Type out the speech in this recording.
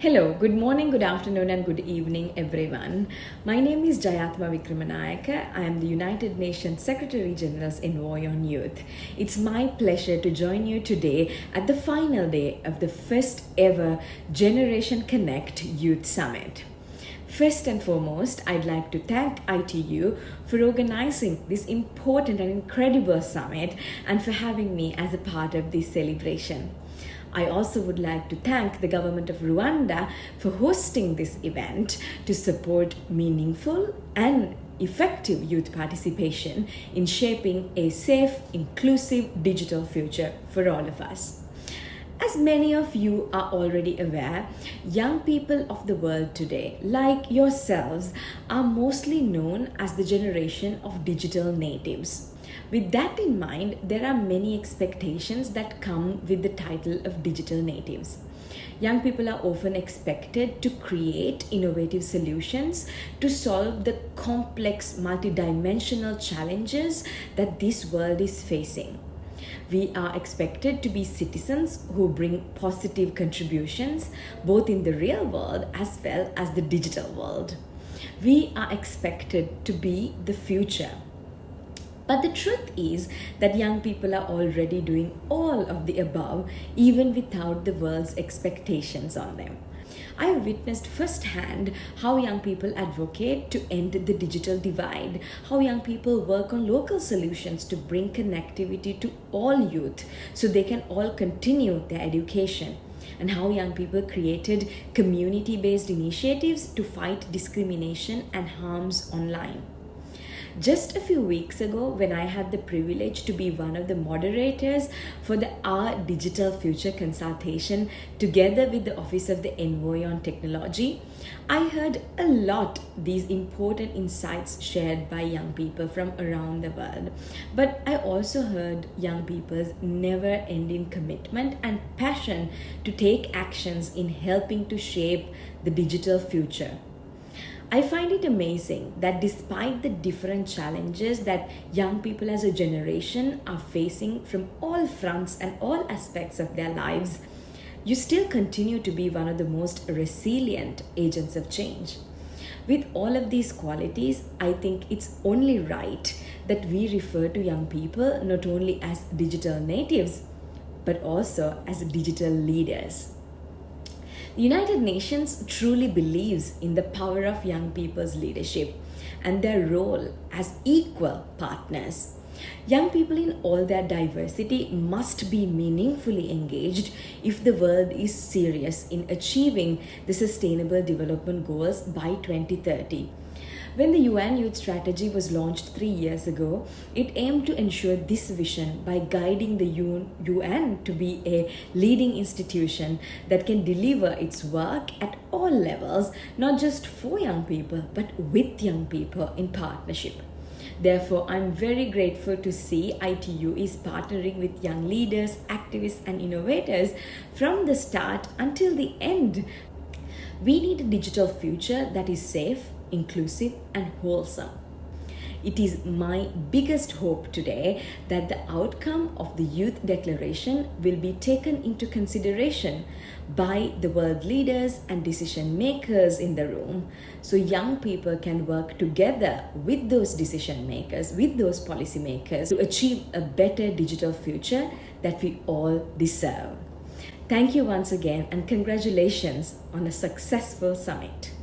Hello, good morning, good afternoon, and good evening, everyone. My name is Jayathma Wickramanayake. I am the United Nations Secretary General's Envoy on Youth. It's my pleasure to join you today at the final day of the first ever Generation Connect Youth Summit. First and foremost, I'd like to thank ITU for organizing this important and incredible summit and for having me as a part of this celebration. I also would like to thank the government of Rwanda for hosting this event to support meaningful and effective youth participation in shaping a safe, inclusive digital future for all of us. As many of you are already aware, young people of the world today, like yourselves, are mostly known as the generation of digital natives. With that in mind, there are many expectations that come with the title of digital natives. Young people are often expected to create innovative solutions to solve the complex multidimensional challenges that this world is facing. We are expected to be citizens who bring positive contributions both in the real world as well as the digital world. We are expected to be the future but the truth is that young people are already doing all of the above, even without the world's expectations on them. I have witnessed firsthand how young people advocate to end the digital divide, how young people work on local solutions to bring connectivity to all youth so they can all continue their education, and how young people created community based initiatives to fight discrimination and harms online. Just a few weeks ago, when I had the privilege to be one of the moderators for the Our Digital Future consultation together with the Office of the Envoy on Technology, I heard a lot these important insights shared by young people from around the world. But I also heard young people's never ending commitment and passion to take actions in helping to shape the digital future. I find it amazing that despite the different challenges that young people as a generation are facing from all fronts and all aspects of their lives, you still continue to be one of the most resilient agents of change. With all of these qualities, I think it's only right that we refer to young people not only as digital natives, but also as digital leaders. The United Nations truly believes in the power of young people's leadership and their role as equal partners. Young people in all their diversity must be meaningfully engaged if the world is serious in achieving the Sustainable Development Goals by 2030. When the UN Youth Strategy was launched three years ago, it aimed to ensure this vision by guiding the UN to be a leading institution that can deliver its work at all levels, not just for young people, but with young people in partnership. Therefore, I'm very grateful to see ITU is partnering with young leaders, activists, and innovators from the start until the end. We need a digital future that is safe, inclusive, and wholesome. It is my biggest hope today that the outcome of the Youth Declaration will be taken into consideration by the world leaders and decision makers in the room so young people can work together with those decision makers, with those policy makers to achieve a better digital future that we all deserve. Thank you once again and congratulations on a successful summit.